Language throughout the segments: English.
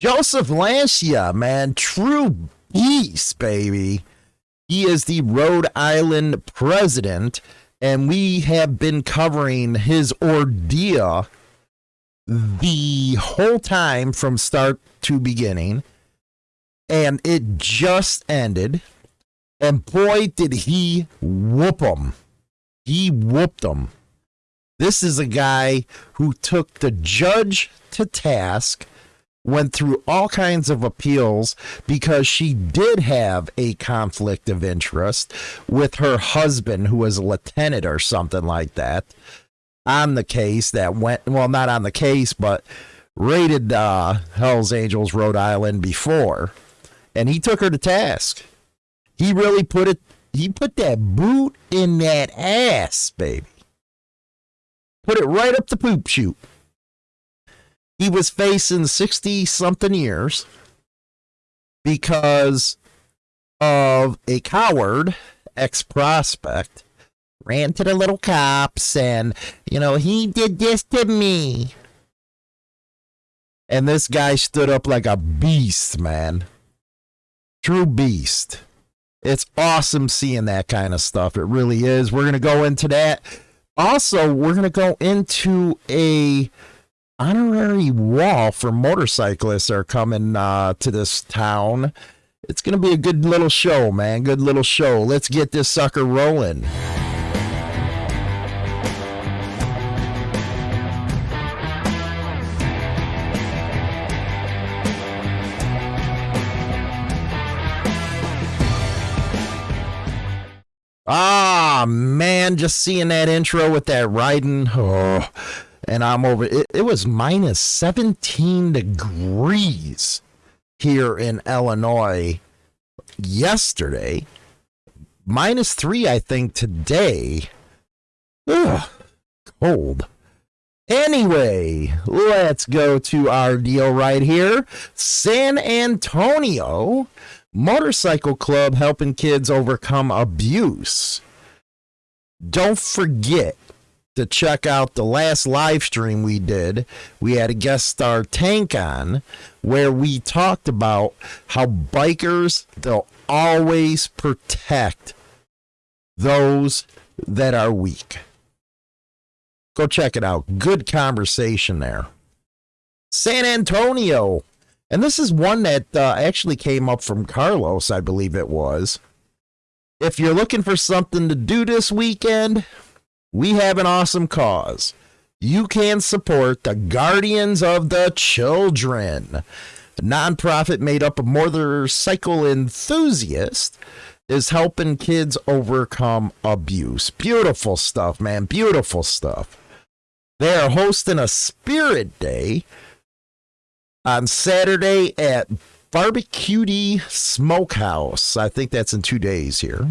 Joseph Lancia, man, true beast, baby. He is the Rhode Island president, and we have been covering his ordeal the whole time from start to beginning. And it just ended. And boy, did he whoop him. He whooped him. This is a guy who took the judge to task, went through all kinds of appeals because she did have a conflict of interest with her husband, who was a lieutenant or something like that, on the case that went, well, not on the case, but raided uh, Hell's Angels Rhode Island before. And he took her to task. He really put it, he put that boot in that ass, baby. Put it right up the poop chute. He was facing 60 something years because of a coward ex prospect ran to the little cops and, you know, he did this to me. And this guy stood up like a beast, man. True beast. It's awesome seeing that kind of stuff. It really is. We're going to go into that. Also, we're going to go into a honorary wall for motorcyclists are coming uh, to this town. It's going to be a good little show, man. Good little show. Let's get this sucker rolling. Ah, man, just seeing that intro with that riding. Oh, and I'm over. It, it was minus 17 degrees here in Illinois yesterday. Minus three, I think, today. Ugh, cold. Anyway, let's go to our deal right here. San Antonio Motorcycle Club helping kids overcome abuse. Don't forget to check out the last live stream we did. We had a guest star Tank on where we talked about how bikers they'll always protect those that are weak. Go check it out. Good conversation there. San Antonio and this is one that uh, actually came up from Carlos, I believe it was. If you're looking for something to do this weekend, we have an awesome cause. You can support the Guardians of the Children. A nonprofit made up of motorcycle enthusiasts is helping kids overcome abuse. Beautiful stuff, man. Beautiful stuff. They are hosting a Spirit Day on Saturday at Barbecue Smokehouse. I think that's in two days here.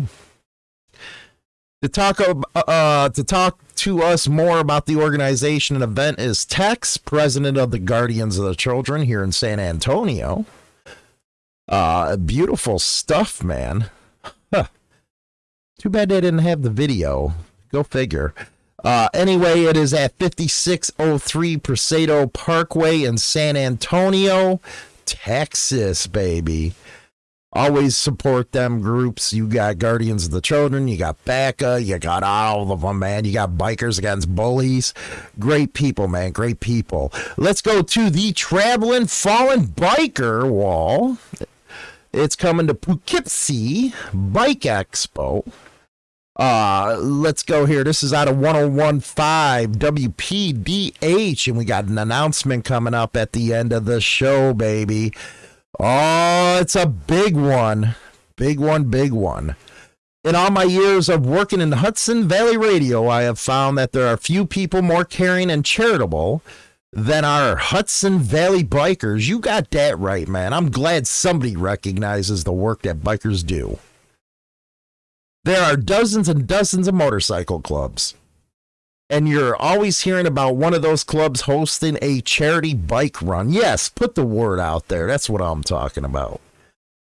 To talk uh, to talk to us more about the organization and event is Tex, president of the Guardians of the Children here in San Antonio. Uh, beautiful stuff, man. Huh. Too bad they didn't have the video. Go figure. Uh, anyway, it is at 5603 Presidio Parkway in San Antonio, Texas, baby. Always support them groups. You got Guardians of the Children, you got BACA, you got all of them, man. You got Bikers Against Bullies. Great people, man. Great people. Let's go to the Traveling Fallen Biker Wall. It's coming to Poughkeepsie Bike Expo. Uh, let's go here. This is out of 1015 WPDH, and we got an announcement coming up at the end of the show, baby. Oh, it's a big one. Big one, big one. In all my years of working in Hudson Valley Radio, I have found that there are few people more caring and charitable than our Hudson Valley bikers. You got that right, man. I'm glad somebody recognizes the work that bikers do. There are dozens and dozens of motorcycle clubs. And you're always hearing about one of those clubs hosting a charity bike run. Yes, put the word out there. That's what I'm talking about.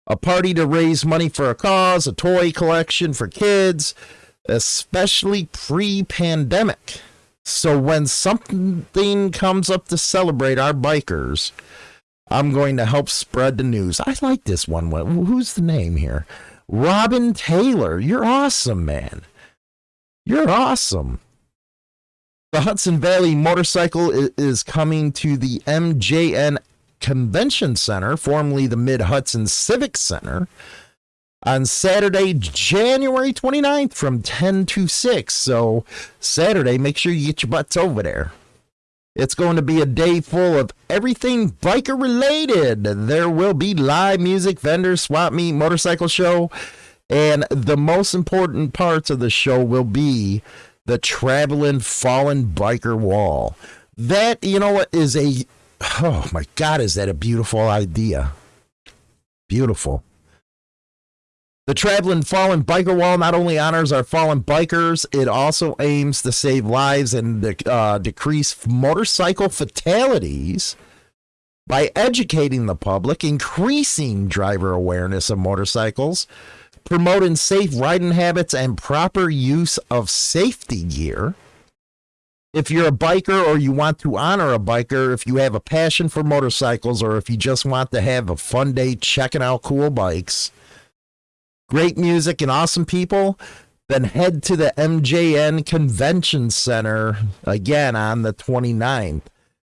A party to raise money for a cause, a toy collection for kids, especially pre pandemic. So when something comes up to celebrate our bikers, I'm going to help spread the news. I like this one. Who's the name here? Robin Taylor. You're awesome, man. You're awesome. The Hudson Valley Motorcycle is coming to the MJN Convention Center, formerly the Mid Hudson Civic Center, on Saturday, January 29th from 10 to 6. So, Saturday, make sure you get your butts over there. It's going to be a day full of everything biker related. There will be live music, vendors, swap meet, motorcycle show, and the most important parts of the show will be the traveling fallen biker wall. That, you know what, is a, oh my God, is that a beautiful idea? Beautiful. The Traveling Fallen Biker Wall not only honors our fallen bikers, it also aims to save lives and uh, decrease motorcycle fatalities by educating the public, increasing driver awareness of motorcycles, promoting safe riding habits and proper use of safety gear. If you're a biker or you want to honor a biker, if you have a passion for motorcycles, or if you just want to have a fun day checking out cool bikes, great music and awesome people, then head to the MJN Convention Center again on the 29th.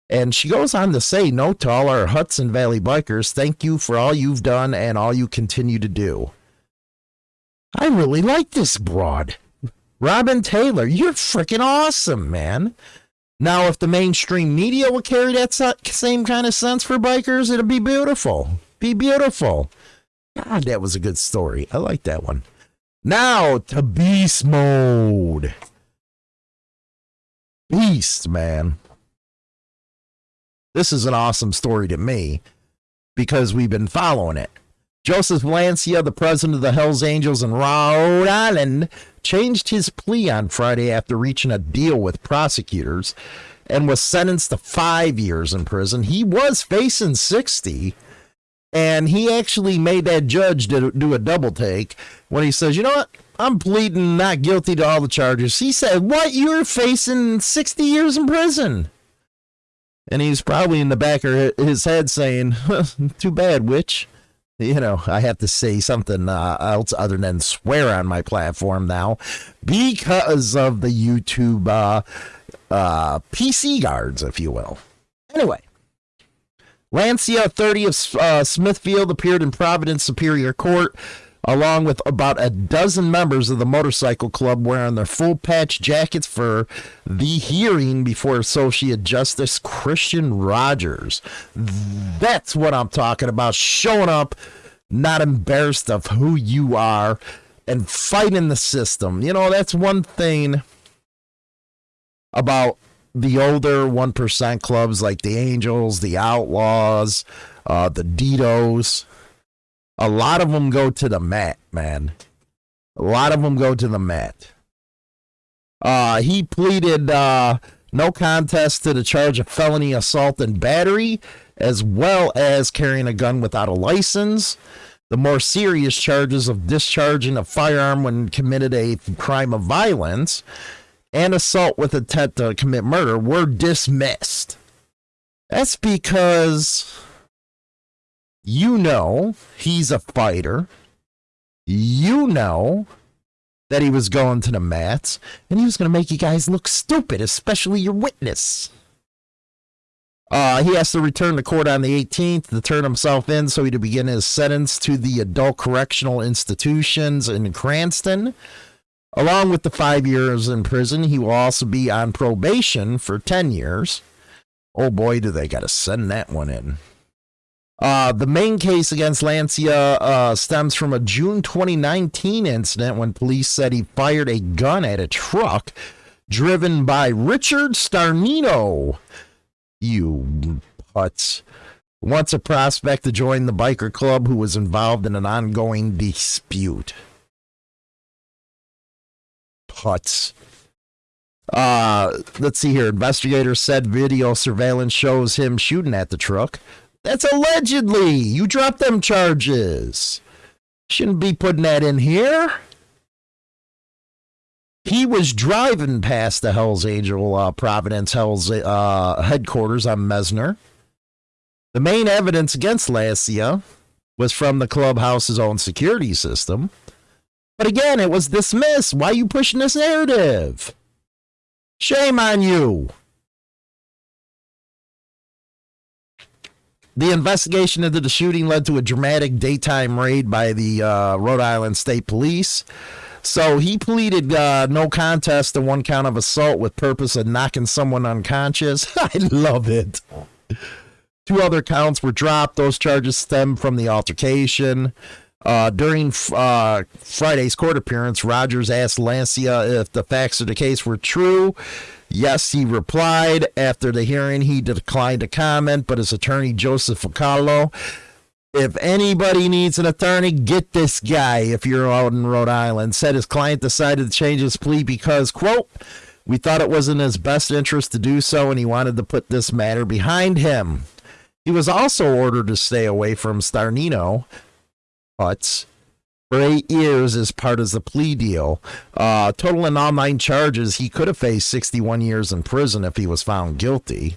And she goes on to say, all our Hudson Valley bikers, thank you for all you've done and all you continue to do. I really like this broad. Robin Taylor, you're freaking awesome, man. Now, if the mainstream media would carry that same kind of sense for bikers, it'd be beautiful. Be beautiful. God, that was a good story. I like that one. Now to beast mode. Beast, man. This is an awesome story to me because we've been following it. Joseph Lancia, the president of the Hells Angels in Rhode Island, changed his plea on Friday after reaching a deal with prosecutors and was sentenced to five years in prison. He was facing 60 and he actually made that judge do, do a double take when he says, you know what? I'm pleading not guilty to all the charges. He said, what? You're facing 60 years in prison. And he's probably in the back of his head saying, too bad, witch. You know, I have to say something uh, else other than swear on my platform now because of the YouTube uh, uh, PC guards, if you will. Anyway, Lancia, 30 of uh, Smithfield, appeared in Providence Superior Court along with about a dozen members of the motorcycle club wearing their full patch jackets for the hearing before Associate Justice Kristin Rodgers. That's what I'm talking about. Showing up, not embarrassed of who you are, and fighting the system. You know, that's one thing about the older 1% clubs like the Angels, the Outlaws, uh, the Ditos, a lot of them go to the mat, man. A lot of them go to the mat. Uh, he pleaded uh, no contest to the charge of felony assault and battery, as well as carrying a gun without a license. The more serious charges of discharging a firearm when committed a crime of violence and assault with intent to commit murder were dismissed. That's because you know he's a fighter. You know that he was going to the mats and he was going to make you guys look stupid, especially your witness. Uh, he has to return to court on the 18th to turn himself in so he to begin his sentence to the adult correctional institutions in Cranston. Along with the five years in prison, he will also be on probation for 10 years. Oh boy, do they got to send that one in. Uh, the main case against Lancia uh, stems from a June 2019 incident when police said he fired a gun at a truck driven by Richard Starnino. You putz. Once a prospect to join the biker club who was involved in an ongoing dispute Putz. Uh, let's see here. Investigators said video surveillance shows him shooting at the truck. That's allegedly. You dropped them charges. Shouldn't be putting that in here. He was driving past the Hells Angel uh, Providence Hells uh, headquarters on Messer. The main evidence against Lancia was from the clubhouse's own security system. But again, it was dismissed. Why are you pushing this narrative? Shame on you. The investigation into the shooting led to a dramatic daytime raid by the uh, Rhode Island State Police. So he pleaded uh, no contest to one count of assault with purpose of knocking someone unconscious. I love it. Two other counts were dropped. Those charges stem from the altercation. Uh, during uh, Friday's court appearance, Rodgers asked Lancia if the facts of the case were true. Yes, he replied. After the hearing, he declined to comment, but his attorney, Joseph Ficallo, if anybody needs an attorney, get this guy if you're out in Rhode Island, said his client decided to change his plea because, quote, we thought it was in his best interest to do so, and he wanted to put this matter behind him. He was also ordered to stay away from Starnino, Huts for eight years as part of the plea deal. Uh, total in all nine charges, he could have faced 61 years in prison if he was found guilty.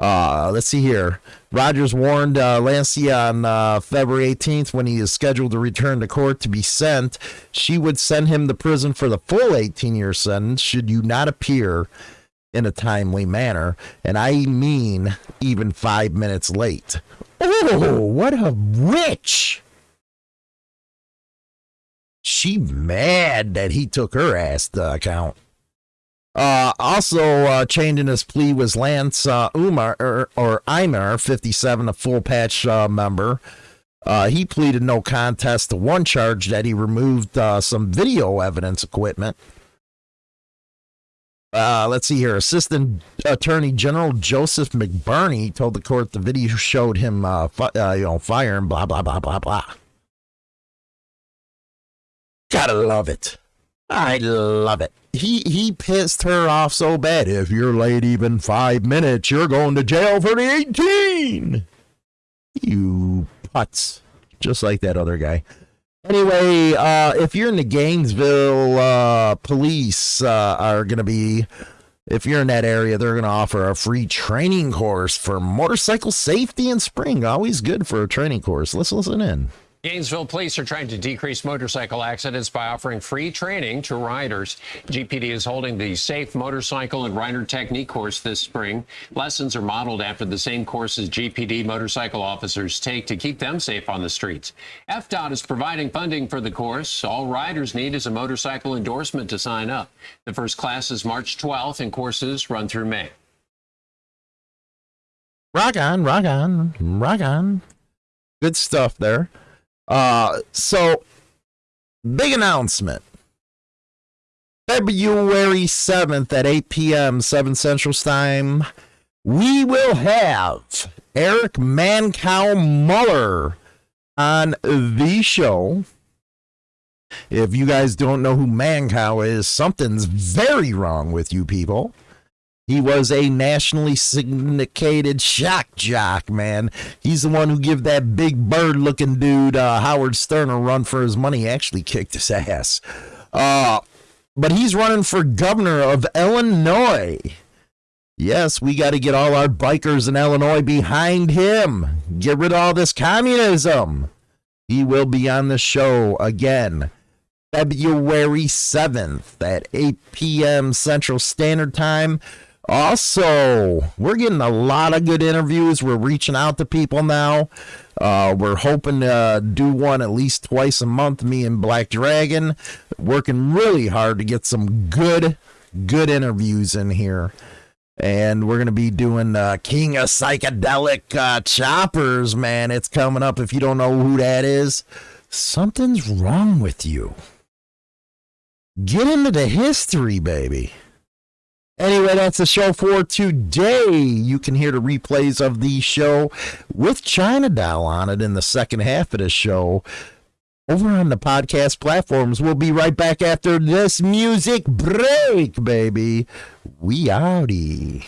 Uh, let's see here. Rodgers warned uh, Lancia on uh, February 18th when he is scheduled to return to court to be sent. She would send him to prison for the full 18 year sentence should you not appear in a timely manner. And I mean, even five minutes late. Oh, what a witch! She mad that he took her ass to account. Uh, also uh, in his plea was Lance uh, Umar or, or Eimer, 57, a full patch uh, member. Uh, he pleaded no contest to one charge that he removed uh, some video evidence equipment. Uh, let's see here. Assistant Attorney General Joseph McBurney told the court the video showed him, uh, fi- uh, you know, firing, blah blah blah blah blah. Gotta love it. I love it. He he pissed her off so bad. If you're late even five minutes, you're going to jail for the 18. You putz. Just like that other guy. Anyway, uh, if you're in the Gainesville, uh, police uh, are going to be, if you're in that area, they're going to offer a free training course for motorcycle safety in spring. Always good for a training course. Let's listen in. Gainesville police are trying to decrease motorcycle accidents by offering free training to riders. GPD is holding the Safe Motorcycle and Rider Technique course this spring. Lessons are modeled after the same courses GPD motorcycle officers take to keep them safe on the streets. FDOT is providing funding for the course. All riders need is a motorcycle endorsement to sign up. The first class is March 12th and courses run through May. Rock on, rock on, rock on. Good stuff there. Uh, so big announcement. February 7th at 8 p.m. 7 Central Time, we will have Erich Mancow Muller on the show. If you guys don't know who Mancow is, something's very wrong with you people. He was a nationally syndicated shock jock, man. He's the one who gave that big bird looking dude, uh, Howard Stern, a run for his money. He actually kicked his ass. Uh, but he's running for governor of Illinois. Yes, we got to get all our bikers in Illinois behind him. Get rid of all this communism. He will be on the show again. February 7th at 8 p.m. Central Standard Time. Also, we're getting a lot of good interviews. We're reaching out to people now. Uh, we're hoping to do one at least twice a month, me and Black Dragon. Working really hard to get some good, good interviews in here. And we're going to be doing uh, King of Psychedelic uh, Choppers, man. It's coming up. If you don't know who that is, something's wrong with you. Get into the history, baby. Anyway, that's the show for today. You can hear the replays of the show with China Doll on it in the second half of the show over on the podcast platforms. We'll be right back after this music break, baby. We outie.